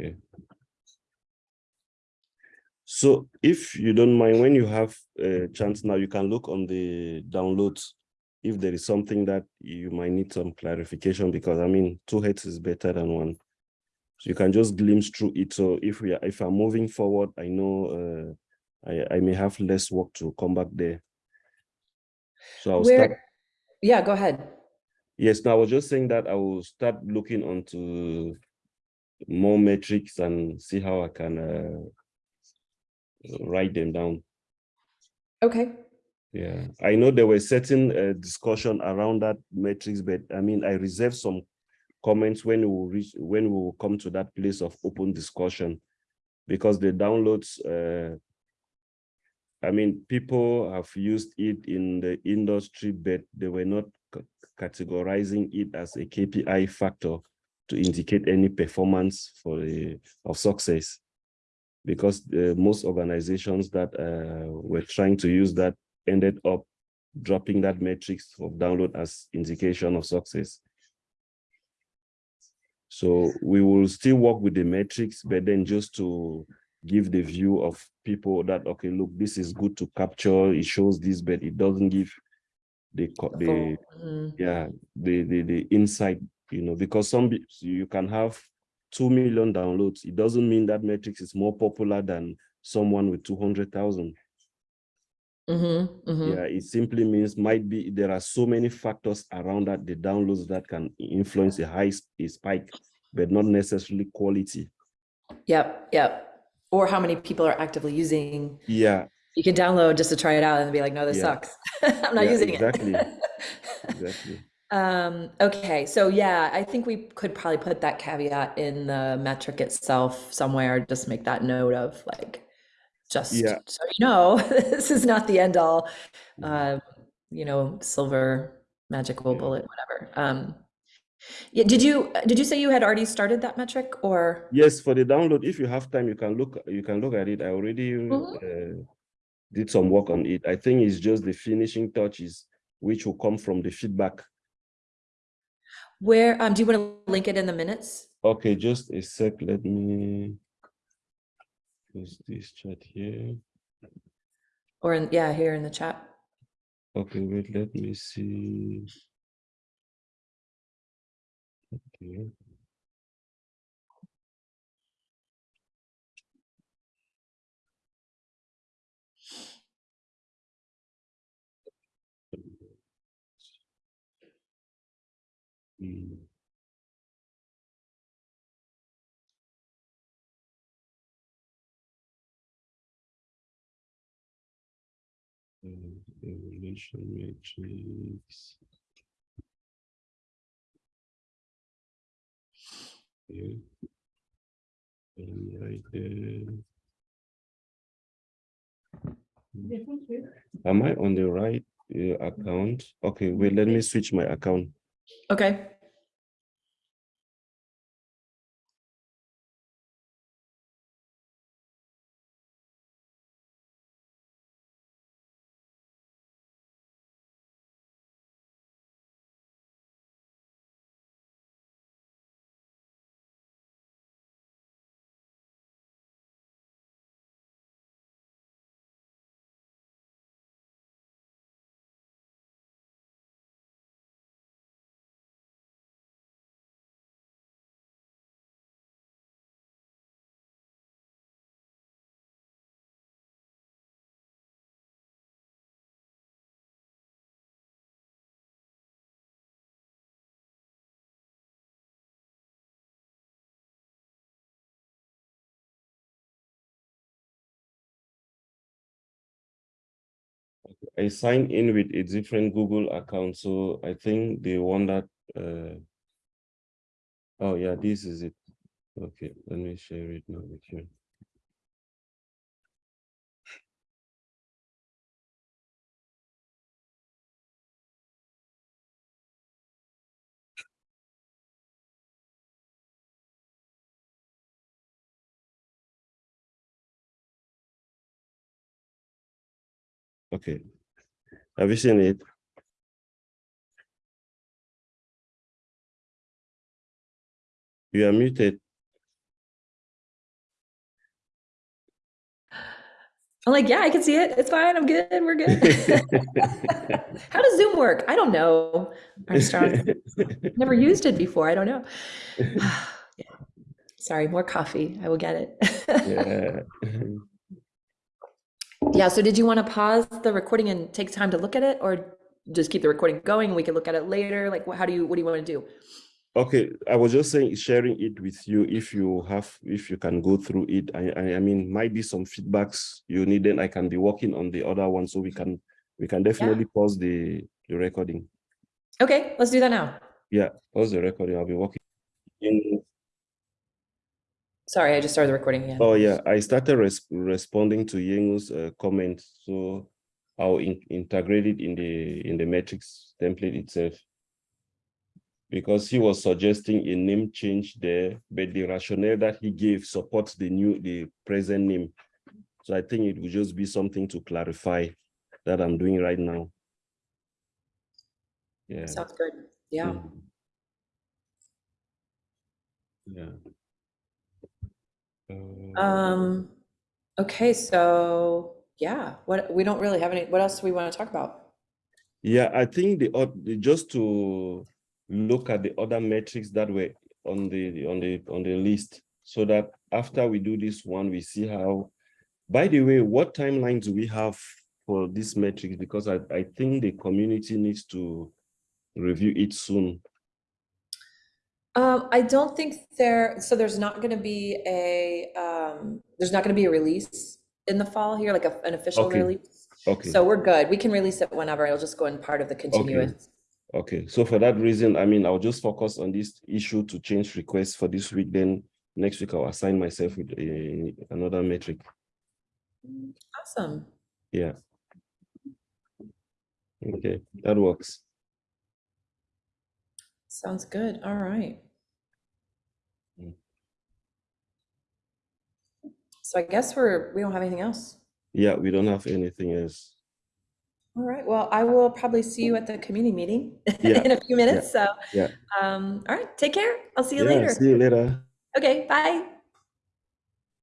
Okay. So if you don't mind, when you have a chance now, you can look on the downloads if there is something that you might need some clarification because I mean, two heads is better than one. So you can just glimpse through it. So if we are, if I'm moving forward, I know uh, I, I may have less work to come back there. So I'll start. Yeah, go ahead. Yes, now I was just saying that I will start looking onto more metrics and see how I can uh, write them down. Okay. Yeah, I know there were certain uh, discussion around that metrics, but I mean, I reserve some comments when we will reach when we will come to that place of open discussion, because the downloads. Uh, I mean, people have used it in the industry, but they were not categorizing it as a KPI factor to indicate any performance for the of success because uh, most organizations that uh, were trying to use that ended up dropping that metrics of download as indication of success. So we will still work with the metrics, but then just to give the view of people that, okay, look, this is good to capture, it shows this, but it doesn't give the, the mm. yeah, the, the, the insight, you know, because some, you can have 2 million downloads. It doesn't mean that metrics is more popular than someone with 200,000. Mm -hmm, mm -hmm. Yeah, it simply means might be there are so many factors around that the downloads that can influence a high a spike, but not necessarily quality. Yep, yep. Or how many people are actively using. Yeah. You can download just to try it out and be like, no, this yeah. sucks. I'm not yeah, using exactly. it. exactly. Um, okay, so yeah, I think we could probably put that caveat in the metric itself somewhere, just make that note of like, just Yeah. so you know, this is not the end all, uh, you know, silver magical Yeah. bullet, whatever. Um, yeah, did you did you say you had already started that metric or? Yes, for the download, if you have time, you can look you can look at it. I already Mhm. uh, did some work on it. I think it's just the finishing touches, which will come from the feedback. Where, um, do you want to link it in the minutes? Okay, just a sec. Let me use this chat here. Or in, yeah, here in the chat. Okay, wait, let me see. Okay. Uh, matrix. Am I on the right uh, account? Okay, wait, let me switch my account. Okay. I signed in with a different Google account, so I think the one that uh oh yeah, this is it. Okay, let me share it now with you. Okay. Have you seen it? You are muted. I'm like, yeah, I can see it. It's fine. I'm good. We're good. How does Zoom work? I don't know. Armstrong. Never used it before. I don't know. yeah. Sorry, more coffee. I will get it. yeah. Yeah, so did you want to pause the recording and take time to look at it or just keep the recording going we can look at it later? Like, how do you, what do you want to do? Okay, I was just saying, sharing it with you if you have, if you can go through it. I, I, I mean, might be some feedbacks you need, then I can be working on the other one, so we can, we can definitely pause the, the recording. Okay, let's do that now. Yeah, pause the recording. I'll be working. In, Sorry, I just started the recording again. oh yeah, I started res responding to Yengu's uh, comment, so I'll in integrate it in the in the metrics template itself. Because he was suggesting a name change there, but the rationale that he gave supports the new the present name. So I think it would just be something to clarify that I'm doing right now. Yeah. Sounds good. Yeah. Mhm. Yeah. Um, okay, so yeah, what, we don't really have any, what else do we want to talk about? Yeah, I think the, just to look at the other metrics that were on the on the on the list, so that after we do this one, we see how. By the way, what timeline do we have for this metrics? Because I I think the community needs to review it soon. Um, I don't think there, so there's not gonna be a, um, there's not gonna be a release in the fall here, like a, an official Okay. release. Okay. So we're good. We can release it whenever. It'll just go in part of the continuous. Okay, so for that reason, I mean, I'll just focus on this issue to change requests for this week. Then next week I'll assign myself with a, another metric. Awesome. Yeah. Okay, that works. Sounds good. All right. Mm. So I guess we're, we don't have anything else. Yeah, we don't have anything else. All right. Well, I will probably see you at the community meeting Yeah, in a few minutes. So, yeah. um, all right. Take care. I'll see you Yeah, later. see you later. Okay. Bye.